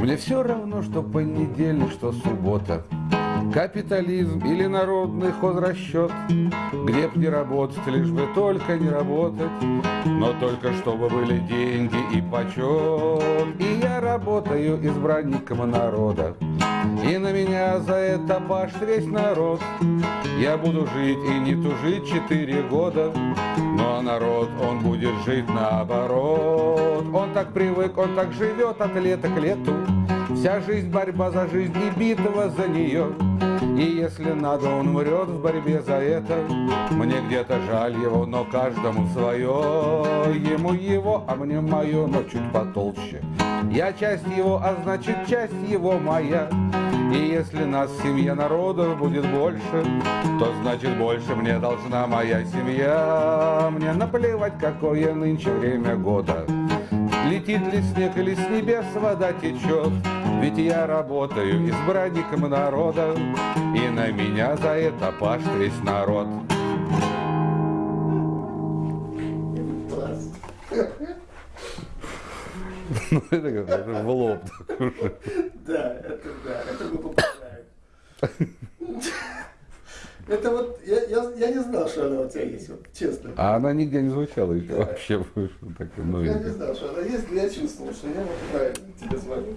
Мне все равно, что понедельник, что суббота. Капитализм или народный хозрасчет Где б не работать, лишь бы только не работать. Но только чтобы были деньги и почет И я работаю избранником народа. И на меня за это башт весь народ. Я буду жить и не тужить четыре года. Но народ, он будет жить наоборот так привык, он так живет от лета к лету. Вся жизнь борьба за жизнь и битва за нее. И если надо, он умрет в борьбе за это. Мне где-то жаль его, но каждому свое. Ему его, а мне мое, но чуть потолще. Я часть его, а значит часть его моя. И если нас в семье народов будет больше, то значит больше мне должна моя семья. Мне наплевать, какое нынче время года. Летит ли снег или с небес вода течет, Ведь я работаю избранником народа, И на меня за это пашет весь народ. Ну, это как в лоб. Да, это да, это мы попадаем. Это вот, я, я, я не знал, что она у тебя есть, вот, честно. А она нигде не звучала еще Да. вообще. Так, ну, Я не знал, что она есть, но я чувствовал, что я вот правильно тебе звоню.